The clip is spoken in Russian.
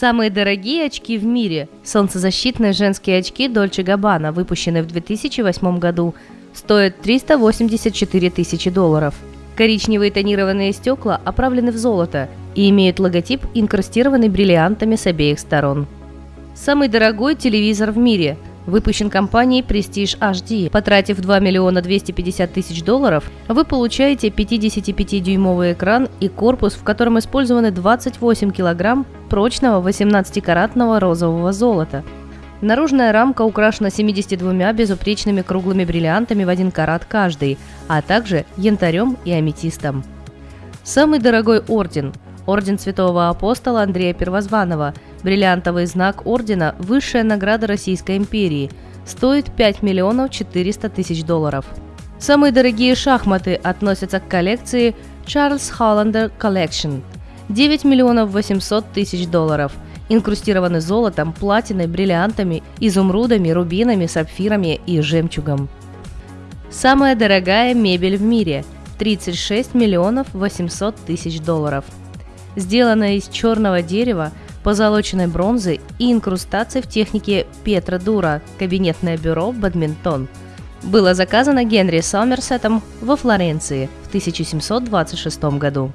Самые дорогие очки в мире – солнцезащитные женские очки Dolce Gabbana, выпущенные в 2008 году, стоят 384 тысячи долларов. Коричневые тонированные стекла оправлены в золото и имеют логотип, инкрустированный бриллиантами с обеих сторон. Самый дорогой телевизор в мире – выпущен компанией Prestige HD. Потратив 2 миллиона 250 тысяч долларов, вы получаете 55-дюймовый экран и корпус, в котором использованы 28 килограмм прочного 18-каратного розового золота. Наружная рамка украшена 72 безупречными круглыми бриллиантами в один карат каждый, а также янтарем и аметистом. Самый дорогой орден – Орден Святого Апостола Андрея Первозванного – Бриллиантовый знак ордена – высшая награда Российской империи, стоит 5 миллионов 400 тысяч долларов. Самые дорогие шахматы относятся к коллекции Charles Hollander Collection – 9 миллионов 800 тысяч долларов, инкрустированы золотом, платиной, бриллиантами, изумрудами, рубинами, сапфирами и жемчугом. Самая дорогая мебель в мире – 36 миллионов 800 тысяч долларов. Сделанная из черного дерева, позолоченной бронзы и инкрустацией в технике Петра Дура, кабинетное бюро «Бадминтон». Было заказано Генри Сомерсетом во Флоренции в 1726 году.